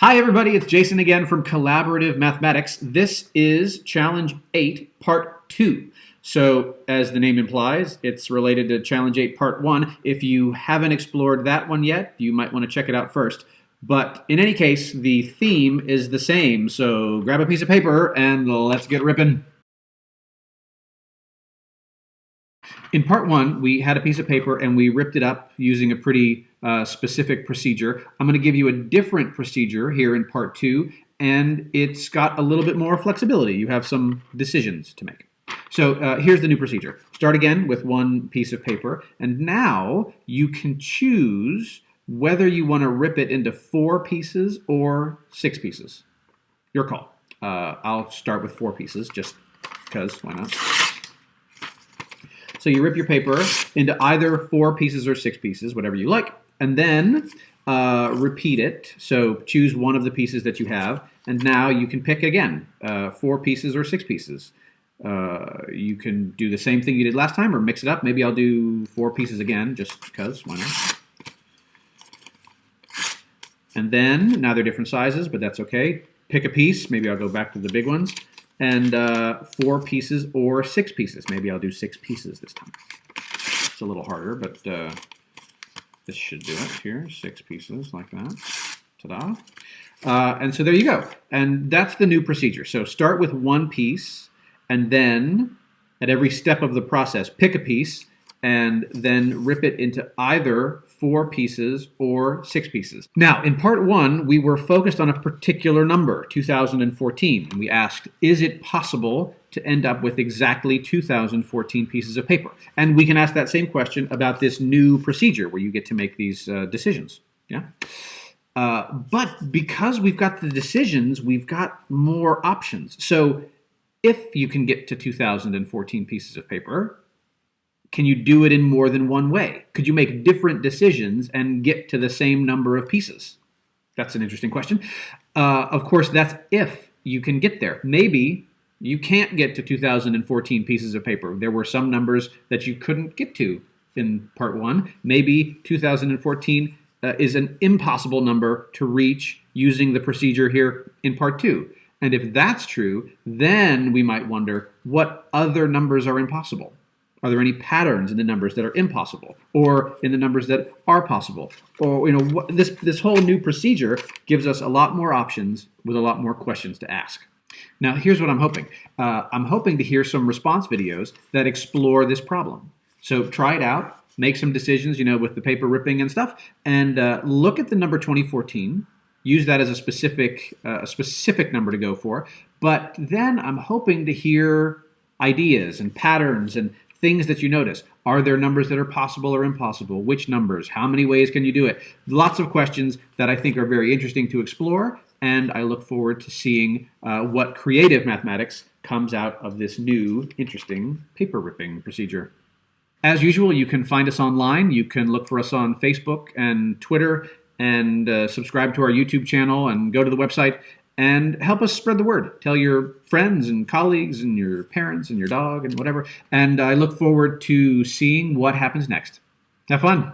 Hi everybody, it's Jason again from Collaborative Mathematics. This is Challenge 8, Part 2. So, as the name implies, it's related to Challenge 8, Part 1. If you haven't explored that one yet, you might want to check it out first. But in any case, the theme is the same, so grab a piece of paper and let's get ripping. In part one, we had a piece of paper and we ripped it up using a pretty uh, specific procedure. I'm going to give you a different procedure here in part two, and it's got a little bit more flexibility. You have some decisions to make. So uh, here's the new procedure. Start again with one piece of paper, and now you can choose whether you want to rip it into four pieces or six pieces. Your call. Uh, I'll start with four pieces just because, why not? So you rip your paper into either four pieces or six pieces, whatever you like, and then uh, repeat it. So choose one of the pieces that you have, and now you can pick again, uh, four pieces or six pieces. Uh, you can do the same thing you did last time or mix it up. Maybe I'll do four pieces again just because, why not? And then, now they're different sizes, but that's okay. Pick a piece. Maybe I'll go back to the big ones and uh, four pieces or six pieces. Maybe I'll do six pieces this time. It's a little harder, but uh, this should do it here. Six pieces like that. Ta-da. Uh, and so there you go. And that's the new procedure. So start with one piece, and then at every step of the process, pick a piece, and then rip it into either four pieces or six pieces. Now, in part one, we were focused on a particular number, 2014, and we asked, is it possible to end up with exactly 2014 pieces of paper? And we can ask that same question about this new procedure where you get to make these uh, decisions. Yeah. Uh, but because we've got the decisions, we've got more options. So if you can get to 2014 pieces of paper, can you do it in more than one way? Could you make different decisions and get to the same number of pieces? That's an interesting question. Uh, of course, that's if you can get there. Maybe you can't get to 2014 pieces of paper. There were some numbers that you couldn't get to in part one. Maybe 2014 uh, is an impossible number to reach using the procedure here in part two. And if that's true, then we might wonder what other numbers are impossible. Are there any patterns in the numbers that are impossible, or in the numbers that are possible? Or you know, what, this this whole new procedure gives us a lot more options with a lot more questions to ask. Now, here's what I'm hoping. Uh, I'm hoping to hear some response videos that explore this problem. So try it out, make some decisions, you know, with the paper ripping and stuff, and uh, look at the number 2014. Use that as a specific uh, a specific number to go for. But then I'm hoping to hear ideas and patterns and things that you notice. Are there numbers that are possible or impossible? Which numbers? How many ways can you do it? Lots of questions that I think are very interesting to explore, and I look forward to seeing uh, what creative mathematics comes out of this new, interesting paper ripping procedure. As usual, you can find us online. You can look for us on Facebook and Twitter and uh, subscribe to our YouTube channel and go to the website and help us spread the word. Tell your friends and colleagues and your parents and your dog and whatever. And I look forward to seeing what happens next. Have fun.